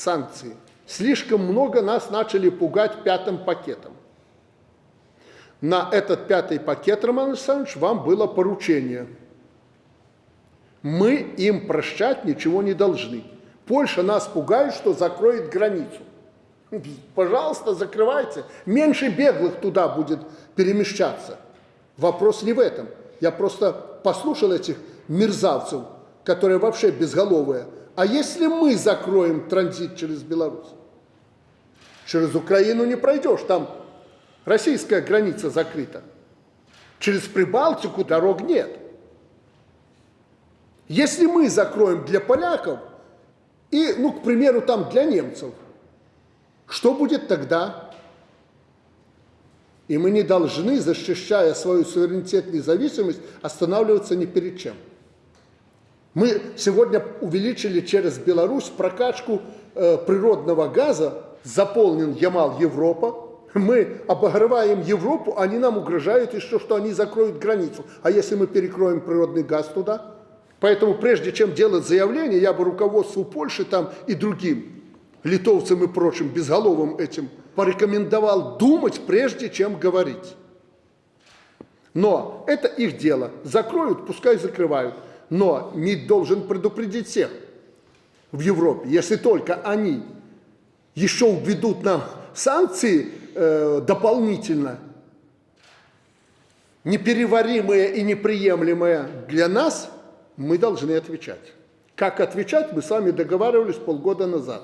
санкции. Слишком много нас начали пугать пятым пакетом. На этот пятый пакет, Роман Александрович, вам было поручение. Мы им прощать ничего не должны. Польша нас пугает, что закроет границу. Пожалуйста, закрывайте. Меньше беглых туда будет перемещаться. Вопрос не в этом. Я просто послушал этих мерзавцев, которые вообще безголовые. А если мы закроем транзит через Беларусь? Через Украину не пройдешь, там российская граница закрыта. Через Прибалтику дорог нет. Если мы закроем для поляков и, ну, к примеру, там для немцев, что будет тогда? И мы не должны, защищая свою суверенитет и независимость, останавливаться ни перед чем. Мы сегодня увеличили через Беларусь прокачку э, природного газа, заполнен Ямал Европа. Мы обогреваем Европу, они нам угрожают еще, что они закроют границу. А если мы перекроем природный газ туда? Поэтому прежде чем делать заявление, я бы руководству Польши там и другим, литовцам и прочим, безголовым этим, порекомендовал думать, прежде чем говорить. Но это их дело. Закроют, пускай закрывают. Но МИД должен предупредить всех в Европе, если только они еще введут нам санкции э, дополнительно, непереваримые и неприемлемые для нас, мы должны отвечать. Как отвечать, мы с вами договаривались полгода назад.